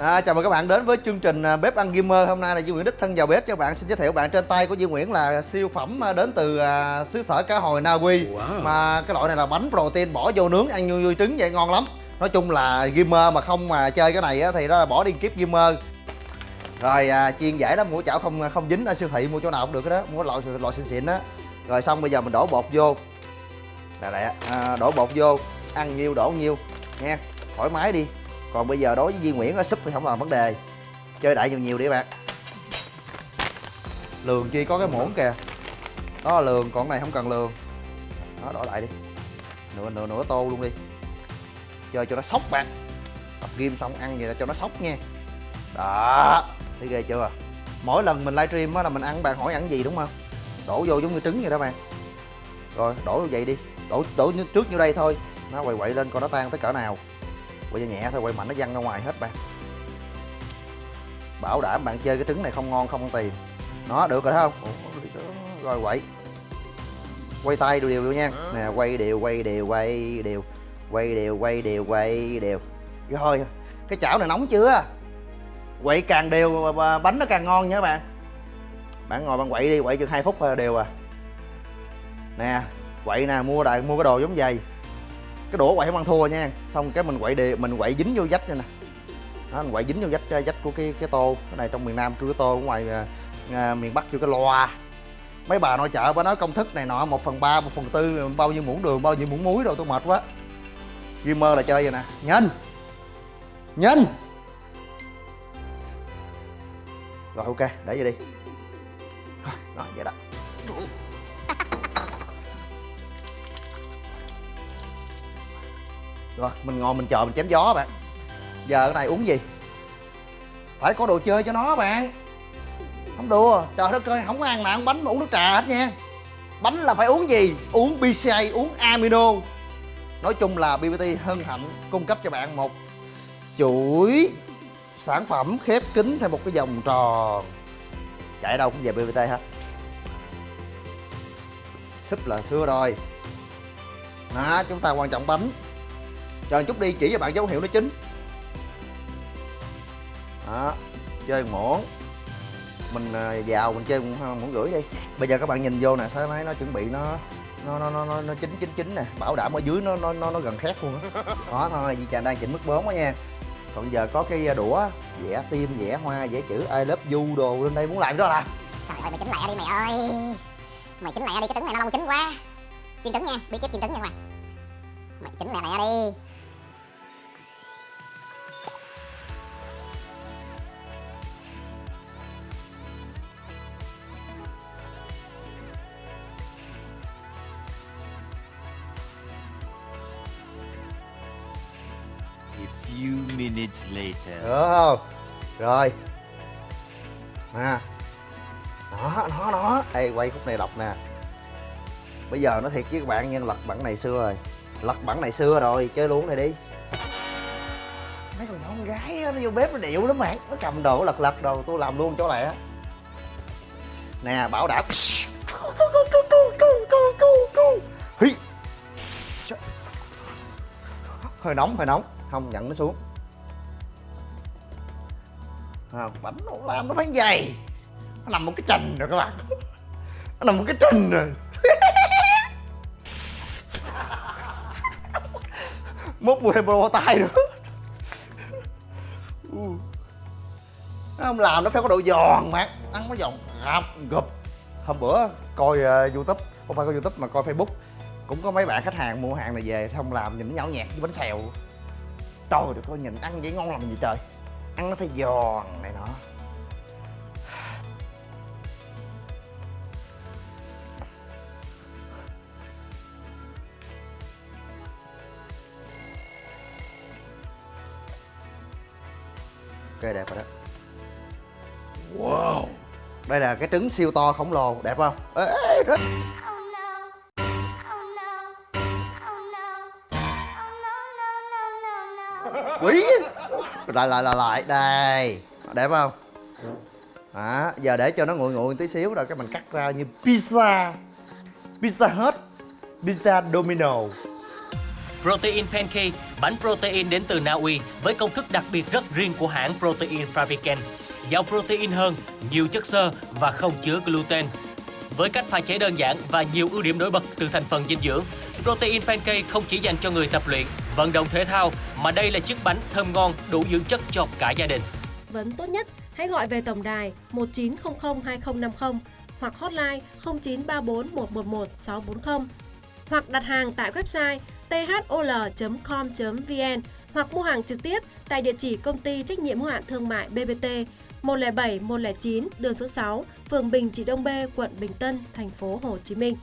À, chào mừng các bạn đến với chương trình à, bếp ăn gamer. Hôm nay là Duy Nguyễn đích thân vào bếp cho bạn. Xin giới thiệu bạn. Trên tay của Duy Nguyễn là siêu phẩm à, đến từ à, xứ sở cá hồi Na Uy Wow. mà cái loại này là bánh protein bỏ vô nướng ăn như trứng vậy ngon lắm. Nói chung là gamer mà không mà chơi cái này á, thì đó là bỏ đi kiếp gamer. Rồi à, chiên dễ lắm. Mua chảo không không dính ở siêu thị mua chỗ nào cũng được đó mua loại loại xịn xịn á. Rồi xong bây giờ mình đổ bột vô. Là lẹ. À, đổ bột vô. Ăn nhiêu đổ nhiêu nha thoải mái đi còn bây giờ đối với Duy Nguyễn ở súp thì không là vấn đề. Chơi đại nhiều nhiều đi các bạn. Lường chi có cái muỗng kìa. Đó là lường, còn cái này không cần lường. Đó đổ lại đi. Nửa nửa nửa tô luôn đi. Chơi cho nó sốc bạn. Tập game xong ăn vậy là cho nó sốc nha. Đó. Thấy ghê chưa? Mỗi lần mình livestream á là mình ăn, bạn hỏi ăn gì đúng không? Đổ vô giống như trứng vậy đó bạn. Rồi, đổ như vậy đi. Đổ đổ như- trước như đây thôi. Nó quậy quậy lên coi nó tan tới cỡ nào quậy nhẹ thôi quậy mạnh nó văng ra ngoài hết bạn. Bảo đảm bạn chơi cái trứng này không ngon không ăn tiền. Nó được rồi thấy không? Rồi quậy. Quay tay đều đều vô nha. Nè quay đều quay đều quay đều. Quay đều quay đều quay đều. Rồi cái chảo này nóng chưa? Quậy càng đều mà bánh nó càng ngon nha các bạn. Bạn ngồi bạn quậy đi quậy chừng hai phút đều à. Nè quậy nè mua đại mua cái đồ giống vậy cái đũa quậy không ăn thua nha. Xong cái mình quậy đều mình quậy dính vô vách này nè. Đó, mình quậy dính vô vách ờ, vách của cái cái tô. Cái này trong miền nam kêu cái tô ở ngoài à, à, miền bắc kêu cái loa. Mấy bà nội chợ bà nói công thức này nọ một phần ba một phần tư bao nhiêu muỗng đường bao nhiêu muỗng muối rồi tôi mệt quá. Gamer là chơi vậy nè. Nhanh nhanh rồi ok để vậy đi. Rồi rồi vậy đó. Rồi, mình ngồi mình chờ mình chém gió bạn. Giờ cái này uống gì? Phải có đồ chơi cho nó bạn. Không đùa, trời đất ơi, không có ăn mà ăn bánh mà uống nước trà hết nha. Bánh là phải uống gì? Uống bca uống amino. Nói chung là bbt hân hạnh cung cấp cho bạn một chuỗi sản phẩm khép kín theo một cái vòng tròn chạy đâu cũng về bbt hết. Súp là xưa rồi. Đó, chúng ta quan trọng bánh chờ chút đi chỉ cho bạn dấu hiệu nó chín. Đó chơi muỗng mình à, vào mình chơi muỗng gửi đi. Bây giờ các bạn nhìn vô nè sao máy nó chuẩn bị nó nó nó nó nó, chín chín chín nè. Bảo đảm ở dưới nó nó nó, nó gần khét luôn á. Đó thôi chị chàng đang chỉnh mức bốn đó nha. Còn giờ có cái đũa vẽ tim vẽ hoa vẽ chữ I love you đồ lên đây muốn làm đó là Trời ơi mày chỉnh lại đi mày ơi. Mày chỉnh lại đi cái trứng này nó lâu chín quá. Chiên trứng nha, bí kíp chiên trứng nha mày. Mày chỉnh lại lẹ đi. Minutes later. được không? Rồi. Nè. Nó nó nó. Đây quay khúc này đọc nè. Bây giờ nó thiệt với các bạn nhân lật bản này xưa rồi. Lật bản này xưa rồi chơi luôn này đi. Mấy con nhỏ con gái đó, nó vô bếp nó điệu lắm bạn. Nó cầm đồ lật lật đồ tôi làm luôn chỗ lẹ nè bảo đảm. Hơi nóng hơi nóng. Không nhận nó xuống bánh nó làm nó phải dày nó nằm một cái trình rồi các bạn. Nó nằm một cái trình rồi. Mốt mua thêm bô tay nữa. Nó không làm nó phải có độ giòn mà ăn nó giòn gập gập. Hôm bữa coi uh, youtube không phải coi youtube mà coi facebook. Cũng có mấy bạn khách hàng mua hàng này về không làm nhìn nó nhão nhạt với bánh xèo. Trời được coi nhìn ăn vậy ngon làm gì trời ăn nó phải giòn này nọ. Ok đẹp rồi đó. Wow. Đây là cái trứng siêu to khổng lồ đẹp không? Ê, ê, rất quỷ lại lại lại lại. Đây. Đẹp không? Đó giờ để cho nó nguội nguội tí xíu rồi cái mình cắt ra như pizza. Pizza hut pizza domino. Protein Pancake, bánh protein đến từ Na Uy với công thức đặc biệt rất riêng của hãng Protein Fabricant. Giàu protein hơn, nhiều chất xơ và không chứa gluten. Với cách pha chế đơn giản và nhiều ưu điểm nổi bật từ thành phần dinh dưỡng, Protein Pancake không chỉ dành cho người tập luyện, vận động thể thao mà đây là chiếc bánh thơm ngon đủ dưỡng chất cho cả gia đình. Vấn tốt nhất, hãy gọi về tổng đài 1900 2050 hoặc hotline 0934 111 640 hoặc đặt hàng tại website thol.com.vn hoặc mua hàng trực tiếp tại địa chỉ công ty trách nhiệm hữu hạn thương mại BBT 107 109 đường số 6, phường Bình Trị Đông B, quận Bình Tân, thành phố Hồ Chí Minh.